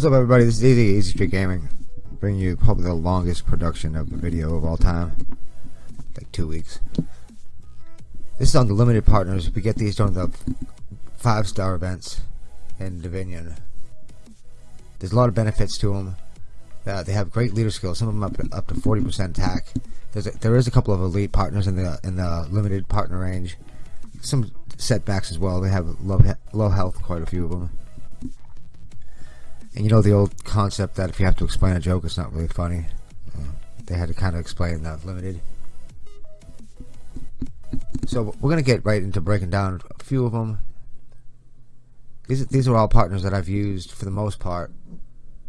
What's up everybody, this is Easy, Easy Street Gaming. Bringing you probably the longest production of a video of all time. Like two weeks. This is on the limited partners. We get these during the five star events in Dominion. There's a lot of benefits to them. Uh, they have great leader skills. Some of them up to, up to 40% attack. There's a, there is a couple of elite partners in the in the limited partner range. Some setbacks as well. They have low low health, quite a few of them. And you know the old concept that if you have to explain a joke, it's not really funny. They had to kind of explain that limited. So we're gonna get right into breaking down a few of them. These these are all partners that I've used for the most part,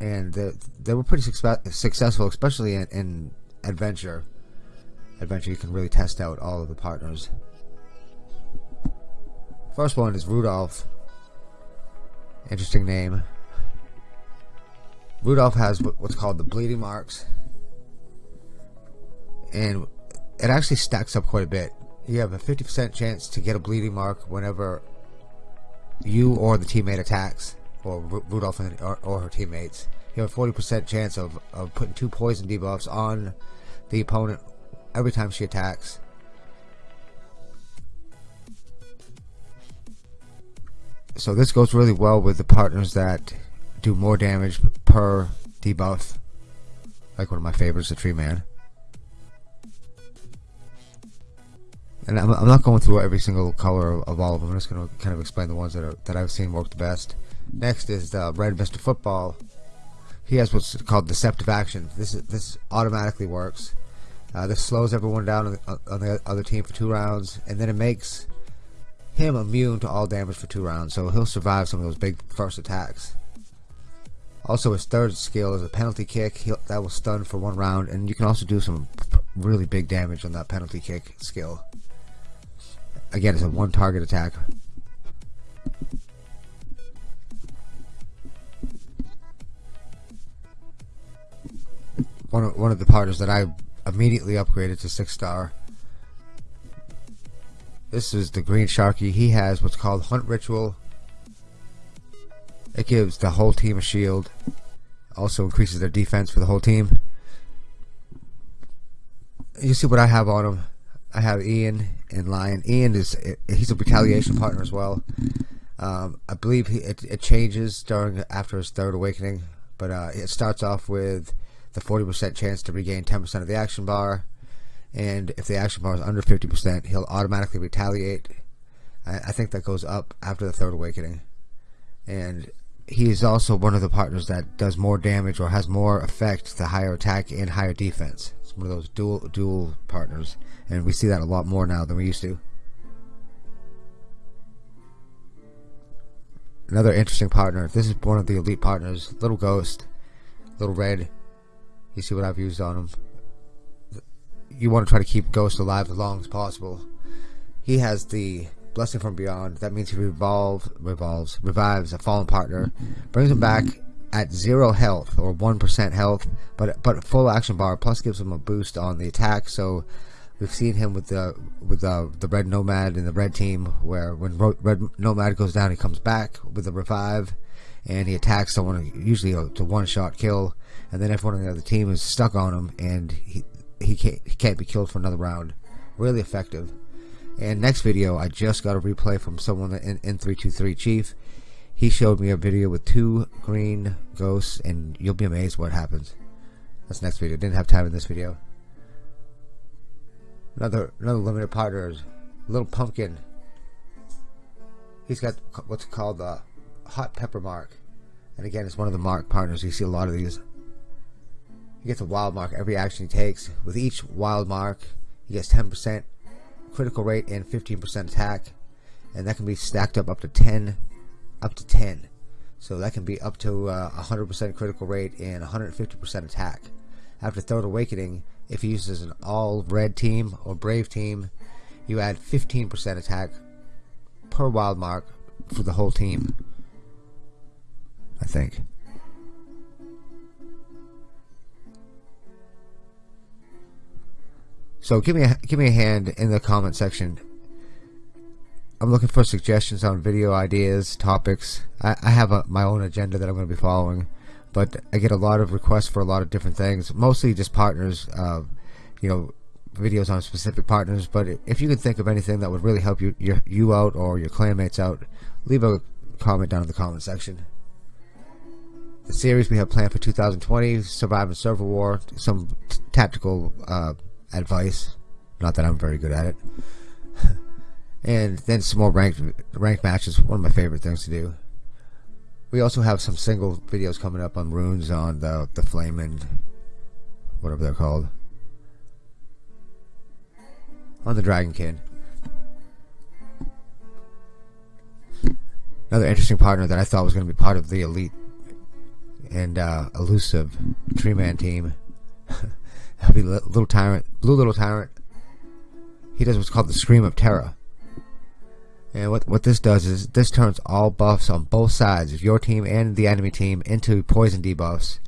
and they, they were pretty successful, especially in, in adventure. Adventure, you can really test out all of the partners. First one is Rudolph. Interesting name. Rudolph has what's called the bleeding marks, and it actually stacks up quite a bit you have a 50% chance to get a bleeding mark whenever you or the teammate attacks, or Rudolph and, or, or, her teammates. You have a 40% chance of, of putting two poison debuffs on the opponent every time she attacks. So this goes really well with the partners that do more damage per debuff. Like one of my favorites, the Tree Man. and I'm, I'm, not going through every single color of, all of them. I'm just going to kind of explain the ones that are that I've seen work the best. Next is the Red Mr. Football. He has what's called Deceptive Action. This is, this automatically works. Uh, this slows everyone down on, on the other team for two rounds, and then it makes him immune to all damage for two rounds, so he'll survive some of those big first attacks. Also, his third skill is a penalty kick. He'll, that will stun for one round, and you can also do some really big damage on that penalty kick skill. Again, it's a one target attack. One of, one of the partners that I immediately upgraded to six star. This is the green sharky. He has what's called hunt ritual. It gives the whole team a shield. Also increases their defense for the whole team. You see what I have on him. I have Ian and Lion. Ian is he's a retaliation partner as well. Um, I believe he, it, it, changes during after his third awakening, but uh, it starts off with the 40% chance to regain 10% of the action bar, and if the action bar is under 50%, he'll automatically retaliate. I, I think that goes up after the third awakening, and he is also one of the partners that does more damage or has more effect the higher attack and higher defense. It's one of those dual dual partners, and we see that a lot more now than we used to. Another interesting partner. This is one of the elite partners. Little Ghost, Little Red. You see what I've used on him. You want to try to keep Ghost alive as long as possible. He has the Blessing from Beyond. That means he revolve, revolves, revives a fallen partner, brings him back at zero health or one percent health, but but full action bar. Plus gives him a boost on the attack. So we've seen him with the with the the red nomad and the red team, where when red nomad goes down, he comes back with a revive, and he attacks someone usually to one shot kill, and then everyone on the other team is stuck on him, and he he can't he can't be killed for another round. Really effective. And next video, I just got a replay from someone in, in 323 Chief. He showed me a video with two green ghosts, and you'll be amazed what happens. That's next video. Didn't have time in this video. Another another limited partner Little Pumpkin. He's got what's called the Hot Pepper Mark. And again, it's one of the mark partners. You see a lot of these. He gets a wild mark every action he takes. With each wild mark, he gets 10% critical rate and 15% attack and that can be stacked up up to 10 up to 10 so that can be up to 100% uh, critical rate and 150% attack. After third awakening if he uses an all red team or brave team you add 15% attack per wild mark for the whole team I think So give me a, give me a hand in the comment section. I'm looking for suggestions on video ideas, topics. I, I have a, my own agenda that I'm going to be following. but I get a lot of requests for a lot of different things, mostly just partners, uh, you know, videos on specific partners. But if you can think of anything that would really help you your, you out or your clanmates out, leave a comment down in the comment section. The series we have planned for 2020: Surviving Server War, some tactical uh, advice. Not that I'm very good at it. and then some more ranked ranked matches. One of my favorite things to do. We also have some single videos coming up on runes on the the flame and whatever they're called on the Dragonkin. Another interesting partner that I thought was going to be part of the elite and uh, elusive Tree Man team. That'd Little Tyrant, Blue Little Tyrant. He does what's called the Scream of Terror. And what what this does is this turns all buffs on both sides of your team and the enemy team into poison debuffs.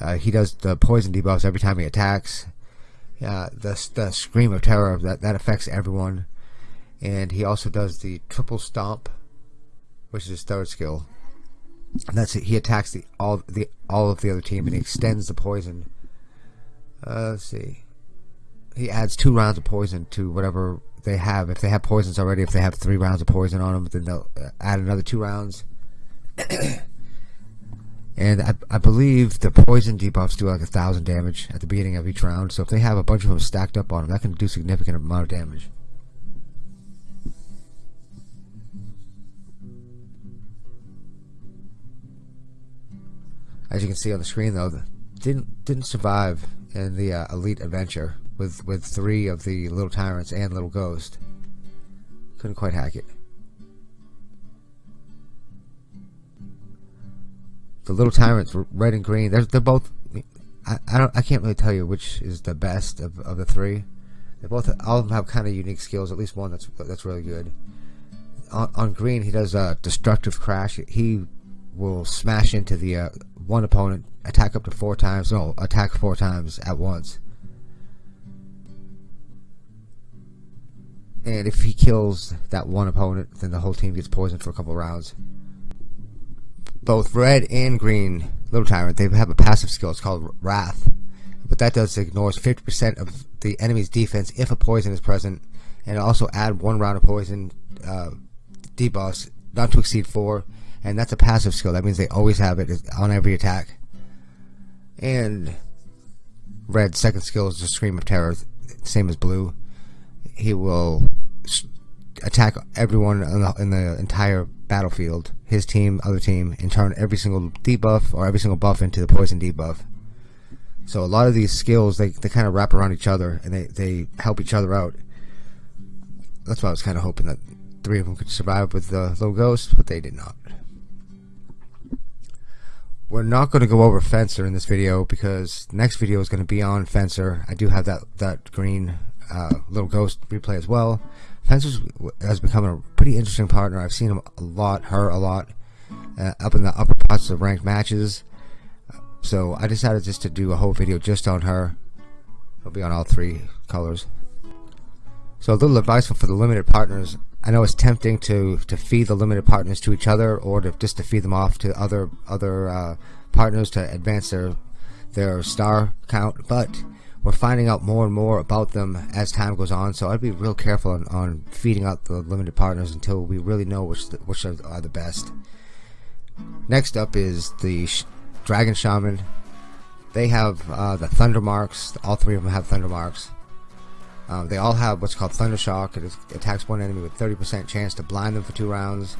Uh, he does the poison debuffs every time he attacks. Uh, the the scream of terror that that affects everyone, and he also does the triple stomp, which is his third skill. And that's it. He attacks the all the all of the other team and he extends the poison. Uh, let's see. He adds two rounds of poison to whatever they have. If they have poisons already, if they have three rounds of poison on them, then they'll uh, add another two rounds. and I, I believe the poison debuffs do like a thousand damage at the beginning of each round. So if they have a bunch of them stacked up on them, that can do significant amount of damage. As you can see on the screen, though, didn't didn't survive in the uh, elite adventure with with three of the little tyrants and little ghost. Couldn't quite hack it. The little tyrants, red and green. They're they're both. I, I don't. I can't really tell you which is the best of of the three. They both all of them have kind of unique skills. At least one that's that's really good. On, on green, he does a destructive crash. He will smash into the uh, one opponent, attack up to four times. No, attack four times at once. And if he kills that one opponent, then the whole team gets poisoned for a couple rounds. Both red and green Little Tyrant, they have a passive skill. It's called Wrath. But that does ignores 50% of the enemy's defense if a poison is present. And also add one round of poison uh, debuffs, not to exceed four. And that's a passive skill. That means they always have it on every attack. And red second skill is the Scream of Terror, same as blue he will attack everyone in the, in the, entire battlefield, his team, other team, and turn every single debuff or every single buff into the poison debuff. So a lot of these skills, they, they kind of wrap around each other and they, they help each other out. That's why I was kind of hoping that three of them could survive with the little ghost, but they did not. We're not going to go over Fencer in this video because next video is going to be on Fencer. I do have that, that green uh, Little Ghost replay as well. Fencer has become a pretty interesting partner. I've seen him a lot, her a lot, uh, up in the upper parts of ranked matches. So I decided just to do a whole video just on her. It'll be on all three colors. So a little advice for the limited partners. I know it's tempting to to feed the limited partners to each other, or to just to feed them off to other other uh, partners to advance their their star count, but we're finding out more and more about them as time goes on. So I'd be real careful on, on feeding out the limited partners until we really know which the, which are, the best. Next up is the Sh Dragon Shaman. They have uh, the Thunder Marks. All three of them have Thunder Marks. Um, they all have what's called Thunder Shock. It attacks one enemy with 30% chance to blind them for two rounds.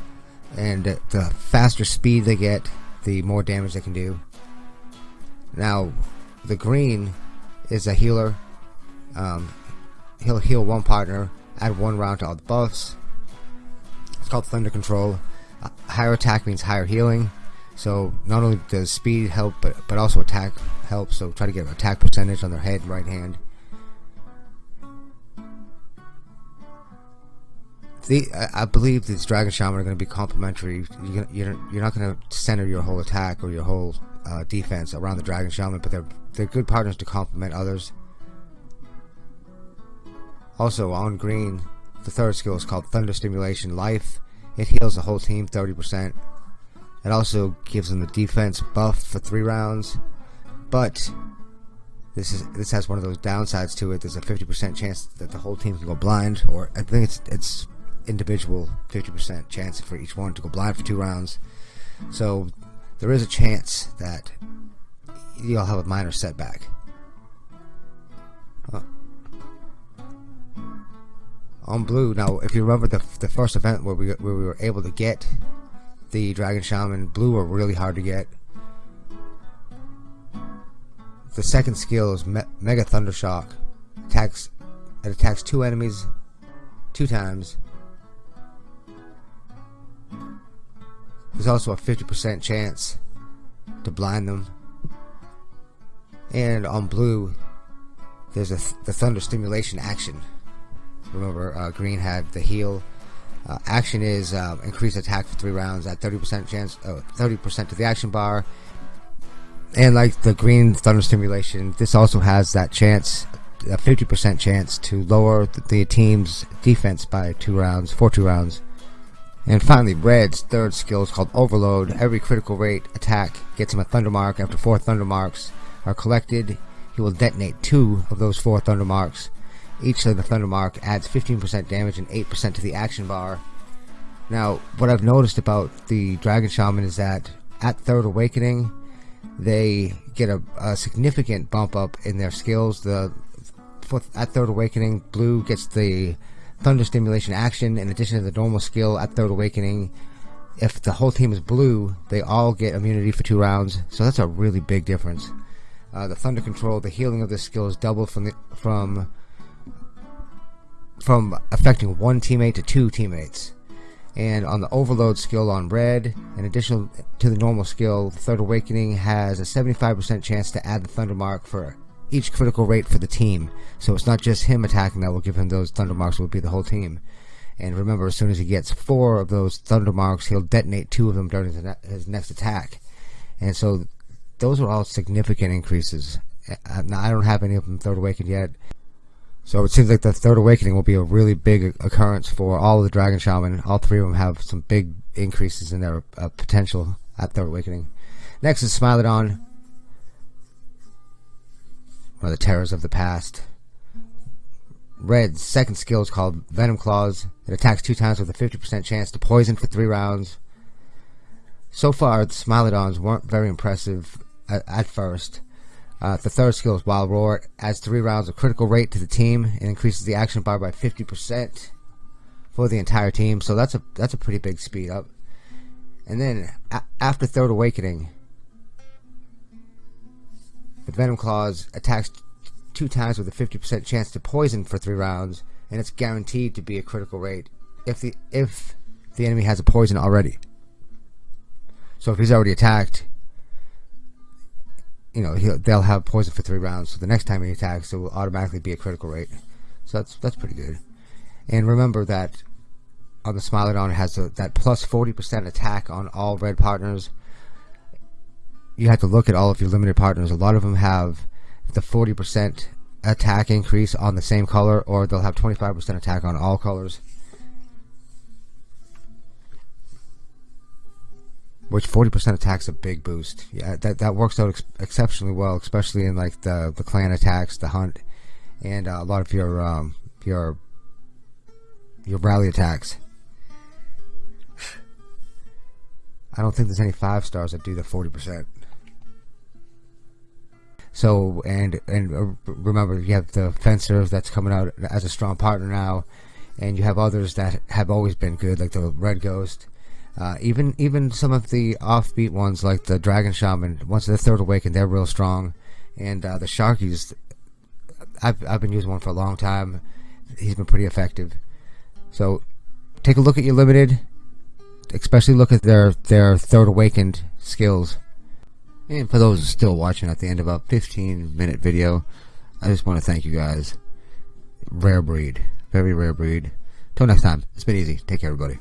And the faster speed they get, the more damage they can do. Now, the green is a healer. Um, he'll heal one partner, add one round to all the buffs. It's called Thunder Control. Uh, higher attack means higher healing. So not only does speed help, but but also attack help. So try to get an attack percentage on their head, right hand. The, I, believe these Dragon Shaman are going to be complementary. You're, you're, you're not going to center your whole attack or your whole uh, defense around the Dragon Shaman, but they're they're good partners to complement others. Also, on green, the third skill is called Thunder Stimulation Life. It heals the whole team 30%. It also gives them the defense buff for three rounds, but this is this has one of those downsides to it. There's a 50% chance that the whole team can go blind, or I think it's it's individual 50% chance for each one to go blind for two rounds. So there is a chance that you'll have a minor setback. On blue, now if you remember the the first event where we where we were able to get the Dragon Shaman, blue were really hard to get. The second skill is Me Mega Thunder Shock. Attacks it attacks two enemies two times. There's also a 50% chance to blind them. And on blue, there's a th the thunder stimulation action. Remember, uh, green had the heal. Uh, action is uh, increased attack for three rounds at 30% chance, 30% uh, to the action bar. And like the green thunder stimulation, this also has that chance, a 50% chance to lower the, the team's defense by two rounds, for two rounds. And finally, Red's third skill is called Overload. Every critical rate attack gets him a Thunder Mark. After four Thunder Marks are collected, he will detonate two of those four Thunder Marks. Each of the Thunder Mark adds 15% damage and 8% to the action bar. Now, what I've noticed about the Dragon Shaman is that at Third Awakening, they get a, a significant bump up in their skills. The at Third Awakening, Blue gets the Thunder Stimulation action in addition to the normal skill at Third Awakening. If the whole team is blue, they all get immunity for two rounds, so that's a really big difference. Uh, the Thunder Control, the healing of this skill is doubled from the, from from affecting one teammate to two teammates. And on the Overload skill on red, in addition to the normal skill, Third Awakening has a 75% chance to add the Thunder Mark for each critical rate for the team. So it's not just him attacking that will give him those thunder marks, it will be the whole team. And remember, as soon as he gets four of those thunder marks, he'll detonate two of them during his, ne his next attack. And so those are all significant increases. Uh, now, I don't have any of them third awakened yet. So it seems like the third awakening will be a really big occurrence for all of the dragon shaman. All three of them have some big increases in their uh, potential at third awakening. Next is Smilodon of the terrors of the past. Red's second skill is called Venom Claws. It attacks two times with a 50% chance to poison for three rounds. So far, the Smilodons weren't very impressive at, at first. Uh, the third skill is Wild Roar. It adds three rounds of critical rate to the team and increases the action bar by 50% for the entire team. So that's a that's a pretty big speed up. And then after Third Awakening, the Venom Claws attacks two times with a 50% chance to poison for three rounds, and it's guaranteed to be a critical rate if the if the enemy has a poison already. So if he's already attacked, you know they'll have poison for three rounds. So the next time he attacks, it will automatically be a critical rate. So that's that's pretty good. And remember that on the Smilodon has a, that plus 40% attack on all red partners you have to look at all of your limited partners. A lot of them have the 40% attack increase on the same color, or they'll have 25% attack on all colors. Which 40% attack's a big boost. Yeah, that that works out ex exceptionally well, especially in like the the clan attacks, the hunt, and uh, a lot of your um, your your rally attacks. I don't think there's any five stars that do the 40%. So and and uh, remember, you have the fencer that's coming out as a strong partner now, and you have others that have always been good, like the Red Ghost. Uh, even even some of the offbeat ones, like the Dragon Shaman, once the third Awakened, they're real strong. And uh, the Sharkies, I've I've been using one for a long time. He's been pretty effective. So take a look at your limited, especially look at their their third awakened skills. And for those still watching at the end of a 15 minute video, I just want to thank you guys. Rare breed. Very rare breed. Till next time, it's been easy. Take care, everybody.